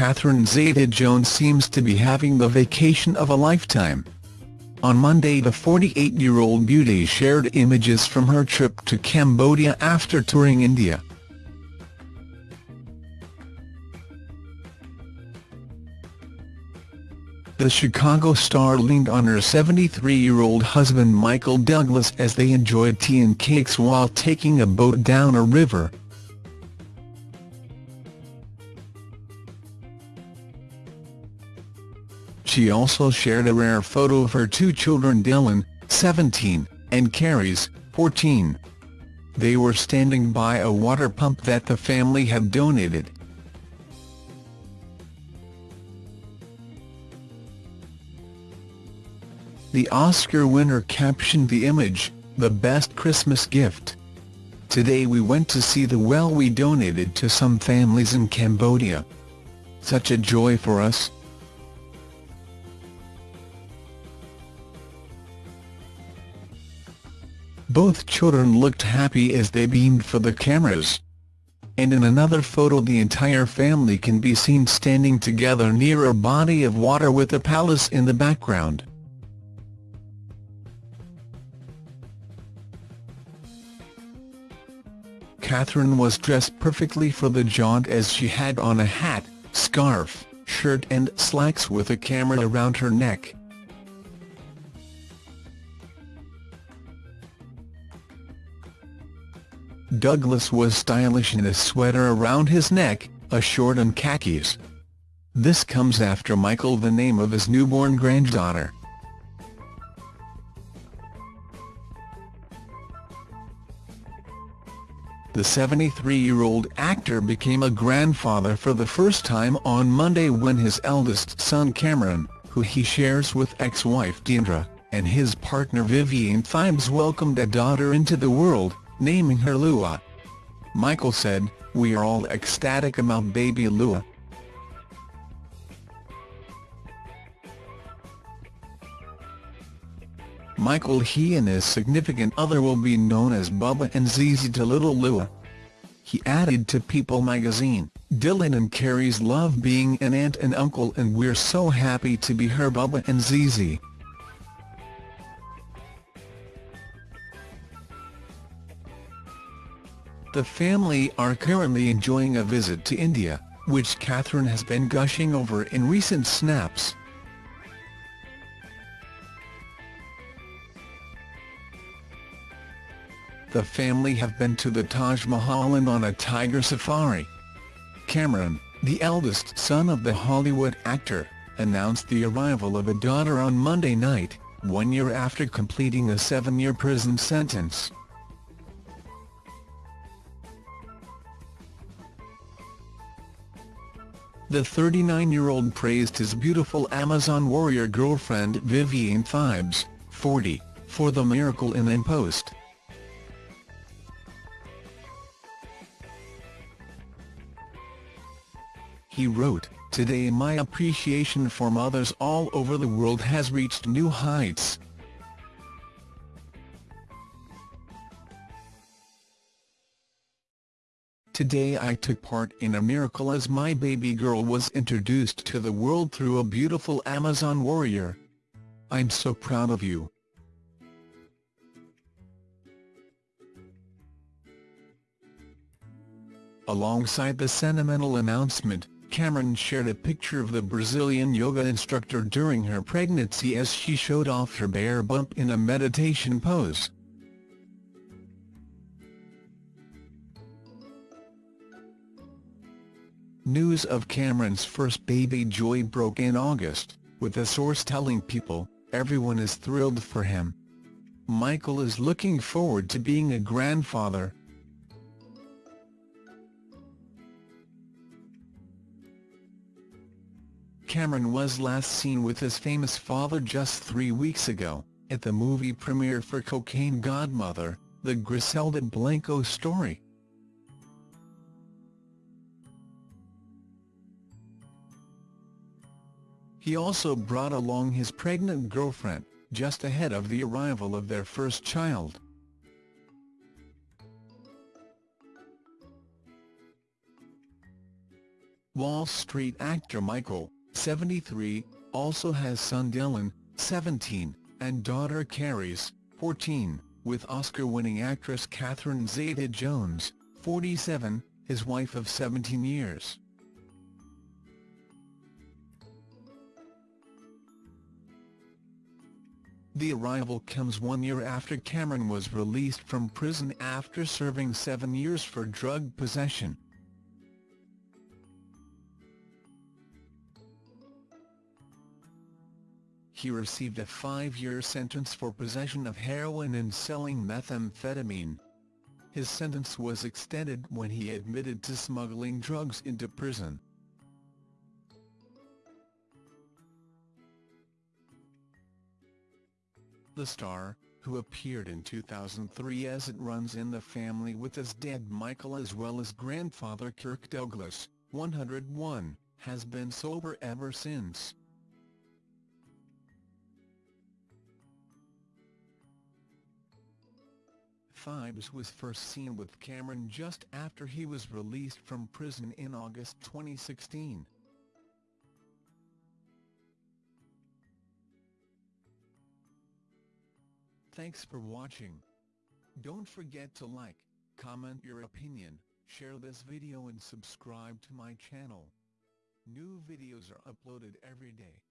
Catherine Zeta-Jones seems to be having the vacation of a lifetime. On Monday the 48-year-old beauty shared images from her trip to Cambodia after touring India. The Chicago star leaned on her 73-year-old husband Michael Douglas as they enjoyed tea and cakes while taking a boat down a river. She also shared a rare photo of her two children Dylan, 17, and Carys, 14. They were standing by a water pump that the family had donated. The Oscar winner captioned the image, the best Christmas gift. Today we went to see the well we donated to some families in Cambodia. Such a joy for us. Both children looked happy as they beamed for the cameras. And in another photo the entire family can be seen standing together near a body of water with a palace in the background. Catherine was dressed perfectly for the jaunt as she had on a hat, scarf, shirt and slacks with a camera around her neck. Douglas was stylish in a sweater around his neck, a short and khakis. This comes after Michael the name of his newborn granddaughter. The 73-year-old actor became a grandfather for the first time on Monday when his eldest son Cameron, who he shares with ex-wife Diandra, and his partner Vivian Thibes welcomed a daughter into the world, naming her Lua. Michael said, We are all ecstatic about baby Lua. Michael he and his significant other will be known as Bubba and Zizi to Little Lua. He added to People magazine, Dylan and Carys love being an aunt and uncle and we're so happy to be her Bubba and Zizi. The family are currently enjoying a visit to India, which Catherine has been gushing over in recent snaps. the family have been to the Taj Mahal and on a tiger safari. Cameron, the eldest son of the Hollywood actor, announced the arrival of a daughter on Monday night, one year after completing a seven-year prison sentence. The 39-year-old praised his beautiful Amazon warrior girlfriend Vivienne Thibes, 40, for the miracle in an post. He wrote, Today my appreciation for mothers all over the world has reached new heights. Today I took part in a miracle as my baby girl was introduced to the world through a beautiful Amazon warrior. I'm so proud of you. Alongside the sentimental announcement, Cameron shared a picture of the Brazilian yoga instructor during her pregnancy as she showed off her bare bump in a meditation pose. News of Cameron's first baby Joy broke in August, with a source telling People, everyone is thrilled for him. Michael is looking forward to being a grandfather, Cameron was last seen with his famous father just three weeks ago, at the movie premiere for Cocaine Godmother, the Griselda Blanco story. He also brought along his pregnant girlfriend, just ahead of the arrival of their first child. Wall Street actor Michael, 73, also has son Dylan, 17, and daughter Carys, 14, with Oscar-winning actress Catherine Zeta-Jones, 47, his wife of 17 years. The arrival comes one year after Cameron was released from prison after serving seven years for drug possession. He received a five-year sentence for possession of heroin and selling methamphetamine. His sentence was extended when he admitted to smuggling drugs into prison. The star, who appeared in 2003 as It Runs in the Family with his dad Michael as well as grandfather Kirk Douglas, 101, has been sober ever since. Thibes was first seen with Cameron just after he was released from prison in August 2016. Thanks for watching. Don't forget to like, comment your opinion, share this video and subscribe to my channel. New videos are uploaded every day.